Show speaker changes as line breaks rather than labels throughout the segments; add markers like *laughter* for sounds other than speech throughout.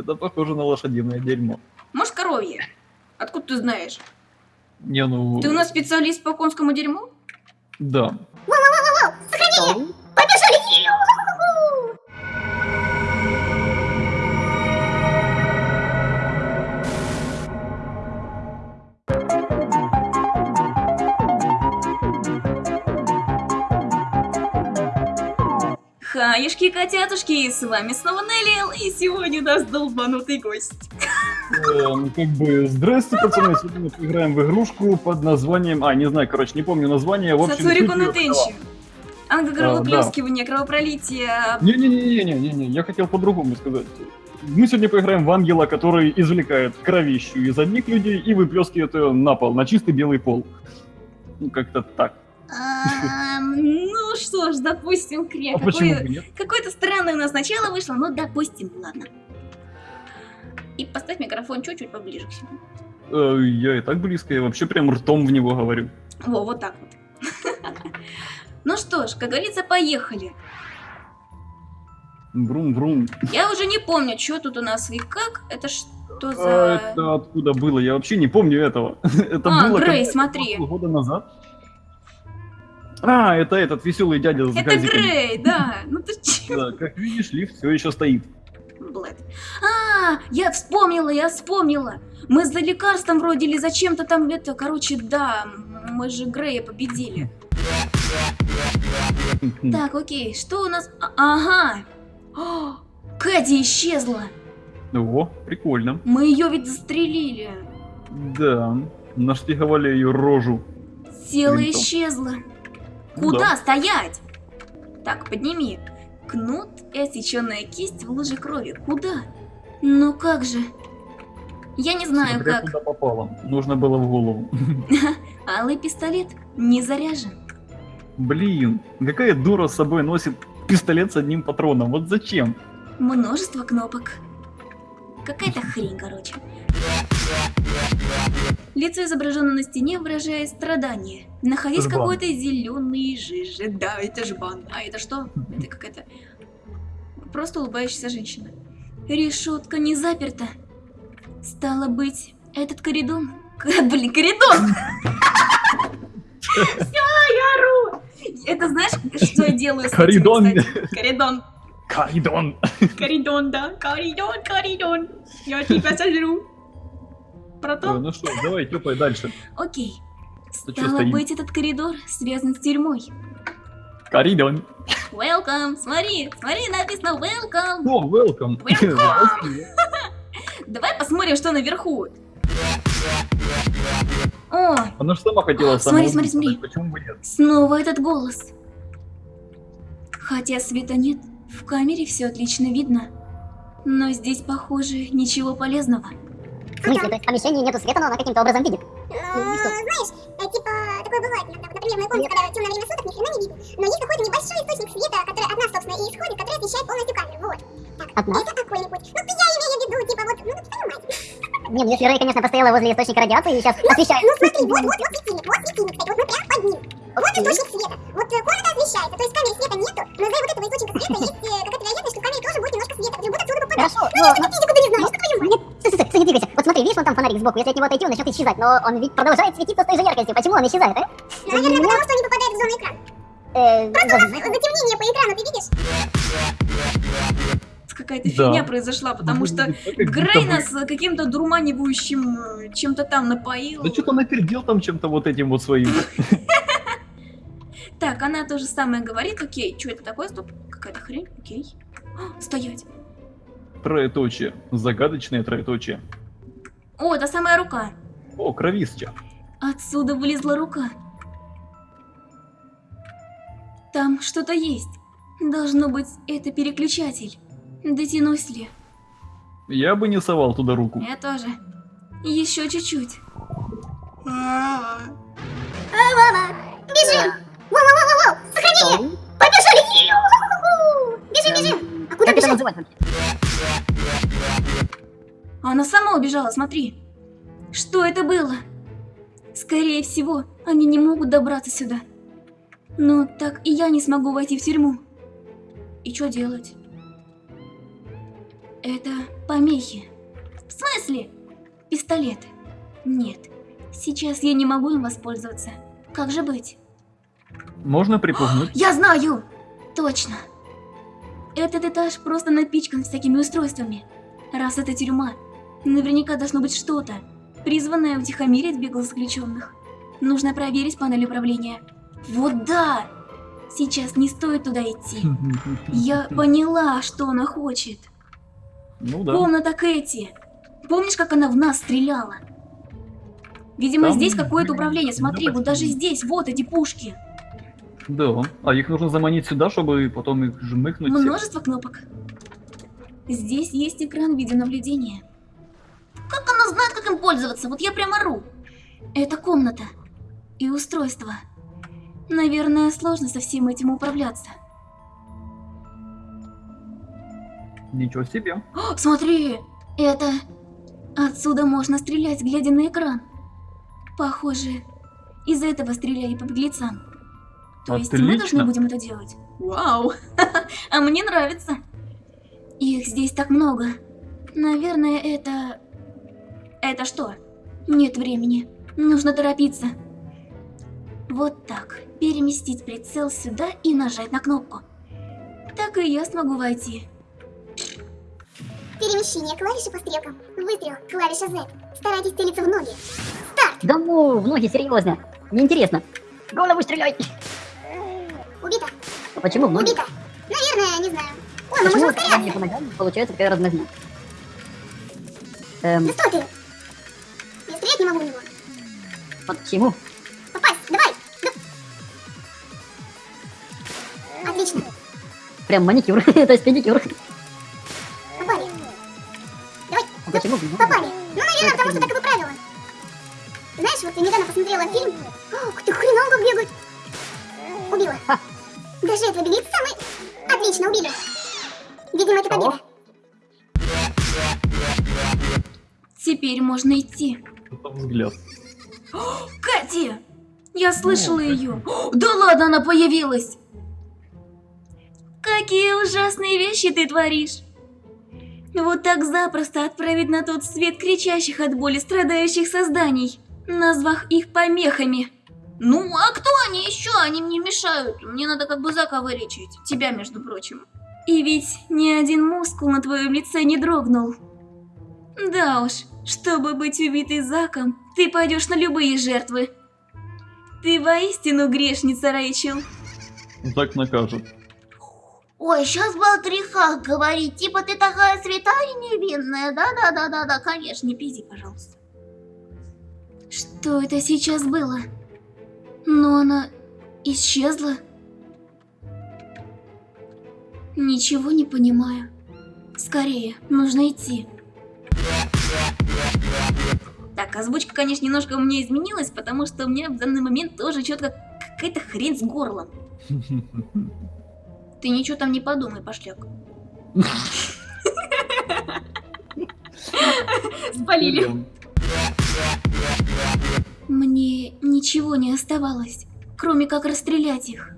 Это похоже на лошадиное дерьмо.
Может, коровье? Откуда ты знаешь?
Не, ну...
Ты у нас специалист по конскому дерьму?
Да.
Сохранение!
Хаюшки, котятушки, с вами снова Нелли, и сегодня у нас долбанутый гость.
Эм, как бы, здрасте, пацаны, сегодня мы поиграем в игрушку под названием... А, не знаю, короче, не помню название, в общем...
Сацурику на тенчи. Ангокровоплескивание, кровопролитие.
Не-не-не-не-не-не, я хотел по-другому сказать. Мы сегодня поиграем в ангела, который извлекает кровищу из одних людей и выплескивает ее на пол, на чистый белый пол. Ну, как-то так.
Ну что ж, допустим, Кря,
А
какое-то странное у нас начало вышло, ну допустим, ладно. И поставь микрофон чуть-чуть поближе к себе.
Э, Я и так близко, я вообще прям ртом в него говорю.
Во, вот так вот. *laughs* Ну что ж, как говорится, поехали.
Брум-брум.
Я уже не помню, что тут у нас и как. Это что
А
за...
это откуда было? Я вообще не помню этого. *laughs* Это
А,
было
Грей, смотри.
года назад. А, это этот веселый дядя с
Это
газиками.
Грей, да. Ну ты че?
Да, как видишь, лифт все еще стоит.
Блэд. А, я вспомнила, я вспомнила. Мы за лекарством вроде или за чем-то там это, короче, да, мы же Грея победили. *laughs* Так, окей, что у нас? А- ага. О, Кэдди исчезла.
О, прикольно.
Мы ее ведь застрелили.
Да, нашпиговали ее рожу. Винтом.
исчезла.
Ну
Куда
да.
стоять? Так, подними. Кнут и отсеченная кисть в луже крови. Куда? Ну как же? Я не знаю
Смотря
как.
куда попало. Нужно было в голову. *laughs*
Алый пистолет не заряжен.
Блин, какая дура с собой носит пистолет с одним патроном? Вот зачем?
Множество кнопок. Какая-то хрень, короче. Лицо изображено на стене, выражает страдание.
Жбан.
какой-то зеленой жиже. Да, это жбан. А это что? Это какая-то... Просто улыбающаяся женщина. Решетка не заперта. Стало быть, этот коридон... *laughs* К- Блин, коридон! *laughs* Все, я ору! Это знаешь, что я делаю с
Коридон. *laughs*
Коридон.
Коридон.
Коридон, да. Коридон, коридон. Я тебя сожру.
Э,
Протон?
Ну что, давай, тёпай дальше.
Окей.
Ты
Стало быть, этот коридор связан с тюрьмой.
Коридон.
Welcome. Смотри, смотри, написано welcome.
О, welcome.
Welcome. *laughs* Давай посмотрим, что наверху. О,
Она же сама хотела
О,
сама
смотри, смотри, смотри.
Почему бы нет?
снова этот голос. Хотя света нет, в камере все отлично видно. Но здесь, похоже, ничего полезного.
В смысле, то есть в помещении нету света, но она каким-то образом видит?
Ну, знаешь, э, типа, такое бывает иногда. Например, в моей комнате, когда темное время суток, ни хрена не видно. Но есть какой-то небольшой источник света, который от нас, собственно, и исходит, который освещает полностью камеру. Вот. Так,
От нас?
это какой-нибудь. Ну, я имею в виду, типа, вот, ну, понимаете.
Не, ну если Рэй, конечно, постояла возле источника радиации и сейчас освещает.
Ну, смотри, вот, вот, вот светильник, вот светильник, кстати, вот мы прям под ним. Вот источник света. Вот э, комната освещается, то есть в камере света нету, но из-за вот этого источника света есть э, какая-то вероятность, что в камере тоже будет немножко света, который будет отсюда попадать.
Хорошо,
Ну,
но...
я физику ты не знаешь, что твою мать.
Нет, стой, стой, стой, не двигайся. Вот смотри, видишь, вон там фонарик сбоку, если от него отойти, он начнет исчезать, но он ведь продолжает светиться с той же яркостью. Почему он исчезает, а?
Ну, наверное, потому что он не попадает в зону экрана.
Э,
Просто у нас затемнение по экрану, ты видишь?
Какая-то
Да.
фигня произошла, потому что Грей нас каким-то дурманивающим э, чем-то там напоил.
Да что-то напердел там чем-то вот этим вот своим. *laughs*
Так, она то же самое говорит. Окей, что это такое? Стоп, какая-то хрень. Окей. А, стоять.
Троеточие. Загадочное троеточие.
О, это самая рука.
О, кровища.
Отсюда вылезла рука. Там что-то есть. Должно быть, это переключатель. Дотянусь ли?
Я бы не совал туда руку.
Я тоже. Еще чуть-чуть.
Бежим! Воу-воу-воу-воу! Сохранение! Побежали! Бежим, бежим! А куда бежать?
Она сама убежала, смотри. Что это было? Скорее всего, они не могут добраться сюда. Но так и я не смогу войти в тюрьму. И что делать? Это помехи. В смысле? Пистолет. Нет. Сейчас я не могу им воспользоваться. Как же быть?
Можно припугнуть? *gasps*
Я знаю! Точно. Этот этаж просто напичкан всякими устройствами. Раз это тюрьма, наверняка должно быть что-то, призванное утихомирить беглых заключенных. Нужно проверить панель управления. Вот да! Сейчас не стоит туда идти. Я *laughs* поняла, что она хочет.
Ну да.
Комната Кэти. Помнишь, как она в нас стреляла? Видимо,
Там
здесь какое-то управление. Смотри, вот даже здесь, вот эти пушки.
Да. А их нужно заманить сюда, чтобы потом их жмыхнуть.
Множество кнопок. Здесь есть экран видеонаблюдения. Как она знает, как им пользоваться? Вот я прямо ору. Это комната. И устройство. Наверное, сложно со всем этим управляться.
Ничего себе.
О, смотри! Это... Отсюда можно стрелять, глядя на экран. Похоже, из этого стреляли по беглецам. То есть мы должны
Отлично.
будем это делать? Вау! *laughs* А мне нравится. Их здесь так много. Наверное, это... Это что? Нет времени. Нужно торопиться. Вот так. Переместить прицел сюда и нажать на кнопку. Так и я смогу войти.
Перемещение клавиши по стрелкам. Выстрел, клавиша Z. Старайтесь целиться в ноги.
Да ну, в ноги, серьезно. Неинтересно. Голову стреляй.
Убито.
А почему в ноги?
Убито. Наверное, не знаю. О,
когда мне
ускоряться.
получается такая размазня? Эм,
Да что ты? Могу в него.
почему?
Попасть, давай. Да. Отлично.
Прям маникюр, *laughs* то есть педикюр.
Попали.
А почему?
Попали. Ну, наверное, потому что таковы правила. Знаешь, вот я недавно посмотрела фильм. Ух ты, как бегает. Убила.
Ха.
Даже этого беглеца мы... Отлично, убили. Видимо, это победа.
Теперь можно идти.
Это взгляд.
Кэти! Я слышала ее. Да ладно, она появилась! Какие ужасные вещи ты творишь! Вот так запросто отправить на тот свет кричащих от боли страдающих созданий, назвав их помехами. Ну, а кто они еще? Они мне мешают. Мне надо как бы Зака вылечить. Тебя, между прочим. И ведь ни один мускул на твоем лице не дрогнул. Да уж, чтобы быть убитой Заком, ты пойдешь на любые жертвы. Ты воистину грешница, Рэйчел.
Так накажет.
Ой, сейчас бы о грехах говорить, типа ты такая святая и невинная, да-да-да-да-да, конечно.
Не пизди, пожалуйста. Что это сейчас было? Но она исчезла? Ничего не понимаю. Скорее, нужно идти. Так, озвучка, конечно, немножко у меня изменилась, потому что у меня в данный момент тоже четко какая-то хрень с горлом. Ты ничего там не подумай, пошляк. Спалили. Мне ничего не оставалось, кроме как расстрелять их.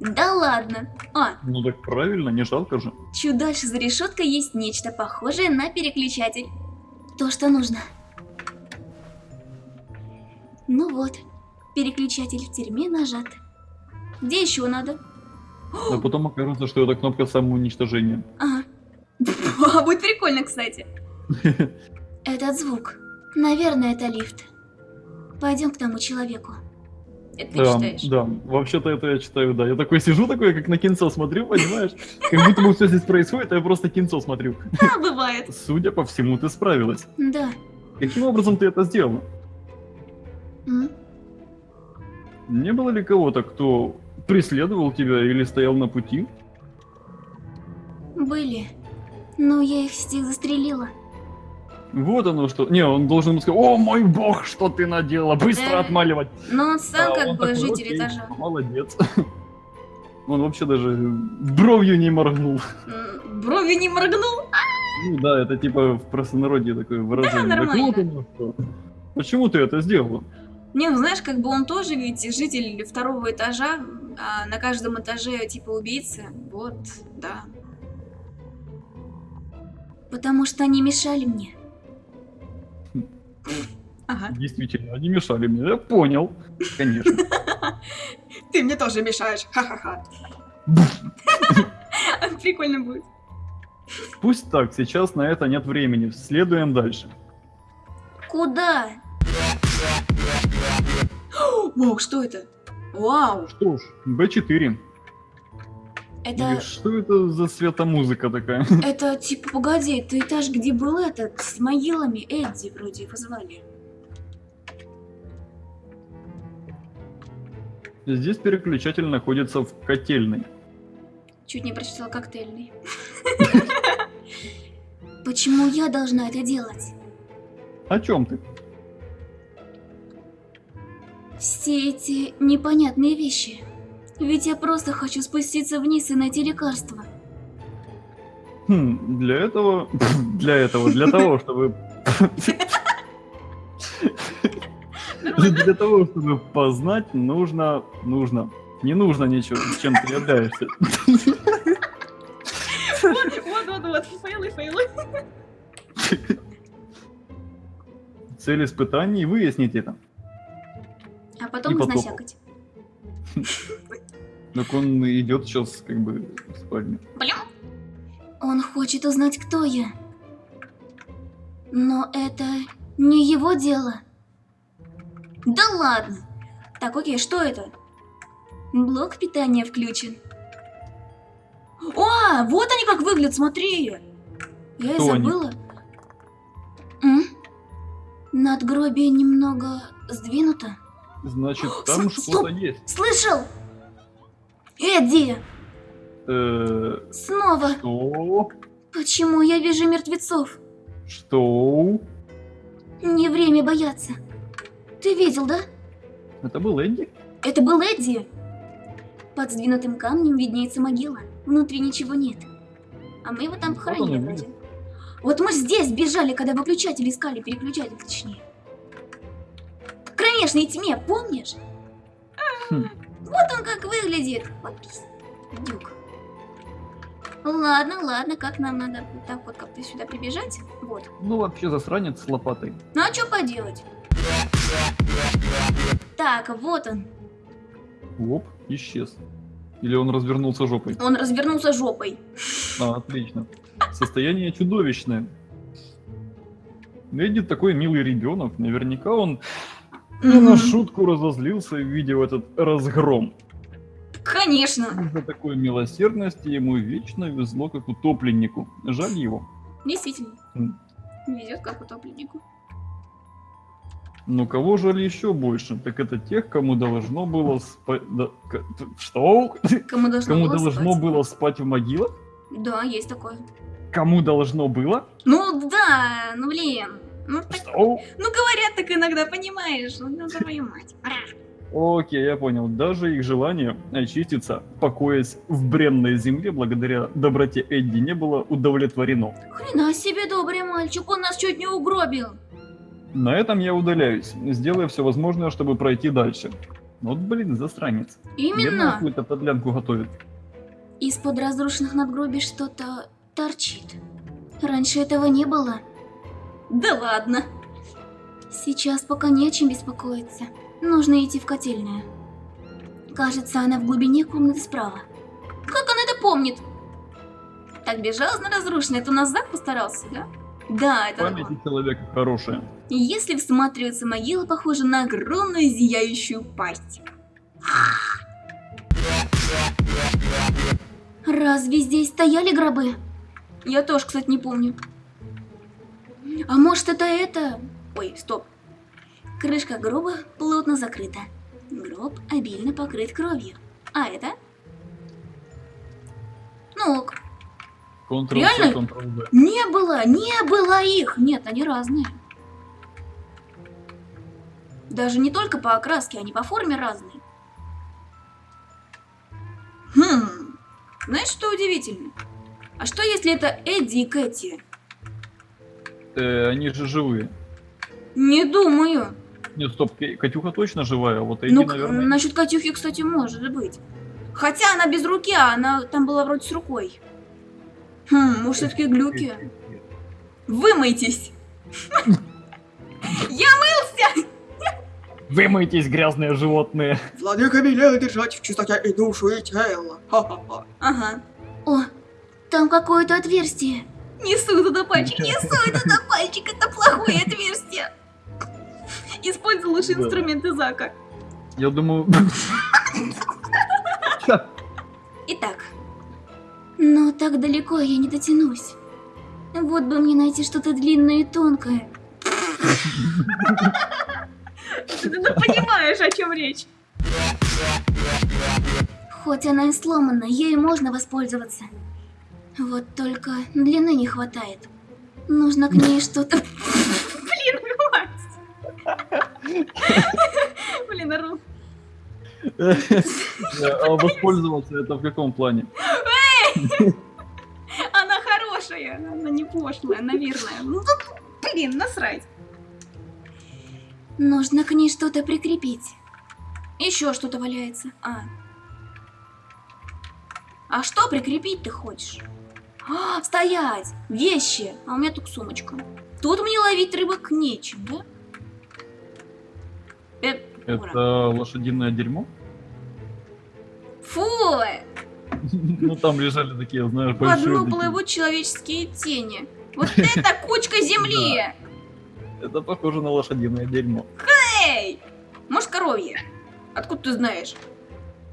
Да ладно. А,
Ну так правильно, не жалко же.
чуть дальше за решеткой есть нечто похожее на переключатель. То, что нужно. Ну вот, переключатель в тюрьме нажат. Где еще надо?
А потом окажется, что это кнопка самоуничтожения.
Ага. *laughs* А, будет прикольно, кстати. *laughs* Этот звук. Наверное, это лифт. Пойдем к тому человеку. Это ты
Да,
читаешь?
да, вообще-то это я читаю, да. Я такой сижу, такой, как на кинцо смотрю, понимаешь? Как будто бы все здесь происходит, а я просто кинцо смотрю.
Да, бывает.
Судя по всему, ты справилась.
Да.
Каким образом ты это сделала? Не было ли кого-то, кто преследовал тебя или стоял на пути?
Были. Но я их всех застрелила.
Вот оно что. Не, он должен сказать, о мой бог, что ты надела, быстро отмаливать.
Но он сам
А
как
он
бы
такой,
житель
«Окей,
этажа.
Молодец. *laughs* Он вообще даже бровью не моргнул.
М, Брови не моргнул.
Ну да, это типа в простонародье такое выражение. Так
нормально.
вот оно что. Почему ты это сделала?
Не, ну знаешь, как бы он тоже ведь житель второго этажа, а на каждом этаже типа убийца. Вот, да. Потому что они мешали мне. *laughs* Ага.
Действительно, они мешали мне. Я понял. Конечно. *laughs*
Ты мне тоже мешаешь. Ха-ха-ха. *laughs* Прикольно будет.
Пусть так, сейчас на это нет времени. Следуем дальше.
Куда? Вау, что это? Вау,
Что ж, Б4.
это...
И Что это за светомузыка такая? *laughs*
Это типа, погоди, это этаж, где был этот, с могилами, Эдди вроде его звали.
Здесь переключатель находится в котельной.
Чуть не прочитала коктейльный. *laughs* Почему я должна это делать?
О чем ты?
Все эти непонятные вещи. Ведь я просто хочу спуститься вниз и найти лекарство.
Хм, для этого... *laughs* Для этого, для того, *laughs* чтобы... *laughs* Для того, чтобы познать, нужно... Нужно. Не нужно ничего, чем ты являешься.
Вот, вот, вот, фейлы, фейлы.
Цель испытаний — выяснить это.
Потом
И потом.
изнасякать.
Так он идет сейчас как бы в спальню.
Блин. Он хочет узнать, кто я. Но это не его дело. Да ладно. Так, окей, что это? Блок питания включен. О, вот они как выглядят, смотри. Я и
Кто они?
забыла. М? Надгробие немного сдвинуто.
Значит, там что-то есть.
Слышал? Эдди,
Э,
снова.
Что?
Почему я вижу мертвецов?
Что?
Не время бояться. Ты видел, да?
Это был Эдди?
Это был Эдди. Под сдвинутым камнем виднеется могила. Внутри ничего нет. А мы его там
Вот он
похоронили
видит.
Вот мы здесь бежали, когда выключатель искали, переключатель точнее. В кромешной тьме, помнишь?
Хм.
Вот он как выглядит. Вот дюк. Ладно, ладно, как нам надо вот так вот как-то сюда прибежать? Вот.
Ну, вообще засранец с лопатой.
Ну а что поделать? Так, вот он.
Оп, исчез. Или он развернулся жопой.
Он развернулся жопой.
А, отлично. Состояние чудовищное. Эдди такой милый ребенок. Наверняка он не на шутку разозлился, увидев этот разгром.
Конечно.
Из-за такой милосердности ему вечно везло, как утопленнику. Жаль его.
Действительно. Везет как утопленнику.
Но кого жаль еще больше? Так это тех, кому должно было спать... Что?
Кому должно
Кому
было
должно
спать?
было спать в могилах?
Да, есть такое.
Кому должно было?
Ну да, ну блин. Ну, так-
Что?
ну говорят так иногда, понимаешь? Ну, ну, твою мать. Ра.
Окей, я понял. Даже их желание очиститься, покоясь в бренной земле, благодаря доброте Эдди, не было удовлетворено.
Хрена себе добрый мальчик, он нас чуть не угробил.
На этом я удаляюсь, сделая все возможное, чтобы пройти дальше. Вот, блин, засранец.
Именно.
какую-то подлянку готовит.
Из-под разрушенных надгробий что-то торчит. Раньше этого не было. Да ладно. Сейчас пока не о чем беспокоиться. Нужно идти в котельную. Кажется, она в глубине комнаты справа. Как он это помнит? Так безжалостно разрушенный, это у нас Зак постарался, да? Да, это
Память
он.
у человека хорошая.
Если всматриваться, могила похожа на огромную зияющую пасть. Разве здесь стояли гробы? Я тоже, кстати, не помню. А может это это? Ой, стоп. Крышка гроба плотно закрыта. Гроб обильно покрыт кровью. А это? Ну ок.
Ctrl-C,
Реально? Не было, не было их. Нет, они разные. Даже не только по окраске, они по форме разные. Хм. Знаешь, что удивительно? А что если это Эдди и Кэти?
Э, они же живые.
Не думаю.
Нет, стоп, Ка- Катюха точно живая, а вот Эдди,
Ну,
наверное...
насчет Катюхи, кстати, может быть. Хотя она без руки, а она там была вроде с рукой. Хм, может, все-таки глюки. Вымойтесь! *laughs* Я мылся!
Вымойтесь, грязные животные.
Владыка велел держать в чистоте и душу, и тело. Ха-ха-ха.
Ага.
О, там какое-то отверстие.
Несу туда пальчик, несу туда пальчик, это плохое отверстие. Используй лучшие
Да.
инструменты Зака.
Я думаю...
Итак,
Но так далеко я не дотянусь. Вот бы мне найти что-то длинное и тонкое.
ты понимаешь, о чем речь.
Хоть она и сломана, ею можно воспользоваться. Вот только длины не хватает. Нужно к ней что-то...
Блин. *laughs* Блин, ору.
А воспользоваться это в каком плане?
Она хорошая, она не пошлая, наверное. Ну тут, блин, насрать.
Нужно к ней что-то прикрепить.
Еще что-то валяется. А. А что прикрепить ты хочешь? А, стоять! Вещи! А у меня тут сумочка. Тут мне ловить рыбок нечем, да? Э, ура.
Это лошадиное дерьмо?
Фу!
Ну там лежали такие, знаешь,
По
большие...
дну
такие.
плывут человеческие тени. Вот это кучка земли! *laughs*
Это похоже на лошадиное дерьмо.
Эй! Может, коровье? Откуда ты знаешь?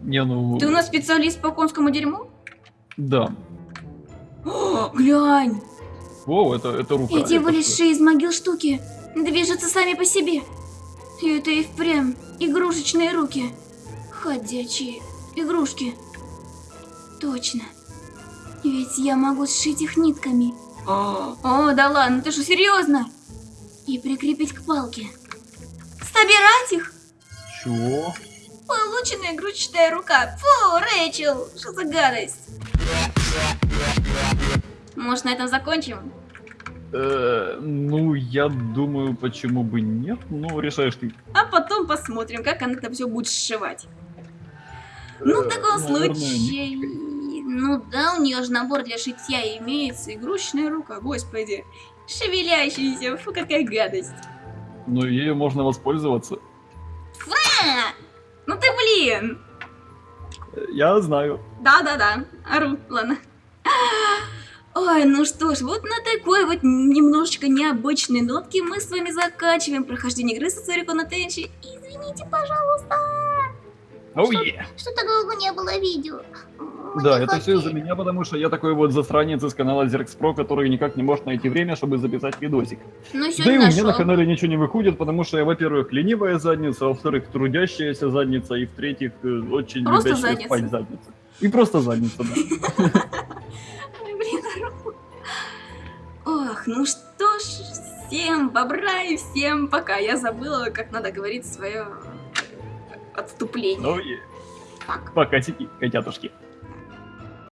Не, ну...
Ты у нас специалист по конскому дерьму?
Да.
О, глянь!
О, это, это рука.
Эти
это
вылезшие из могил штуки движутся сами по себе. И это и впрямь игрушечные руки. Ходячие игрушки. Точно. Ведь я могу сшить их нитками
О, да ладно, ты что, серьезно?
и прикрепить к палке.
Собирать их?
Чего?
Полученная игрушечная рука. Фу, Рэйчел, что за гадость? Может, на этом закончим?
Э, ну, я думаю, почему бы нет. Ну, решаешь ты.
А потом посмотрим, как она это все будет сшивать. Ну, в
Э,
таком
наверное,
случае... Ну да, у нее же набор для шитья имеется. Игрушечная рука, господи. Шевелящаяся, фу, какая гадость.
Ну, ею можно воспользоваться.
А, ну ты блин.
Я знаю.
Да-да-да, ору, ладно. Ой, ну что ж, вот на такой вот немножечко необычной нотке мы с вами заканчиваем прохождение игры Сацурико на Тенчи. Извините, пожалуйста.
Оу, е.
Что-то долго не было видео.
Да, это все из-за меня, потому что я такой вот засранец из канала Zerx Pro, который никак не может найти время, чтобы записать видосик.
Ну,
Да и у меня на канале ничего не выходит, потому что я, во-первых, ленивая задница, во-вторых, трудящаяся задница, и в-третьих, э, очень
Просто
любящая
задница.
спать задница. И просто задница, да. *laughs*
Ох, ну что ж, всем бобра и всем пока. Я забыла, как надо говорить свое отступление.
Ну и пока котятушки.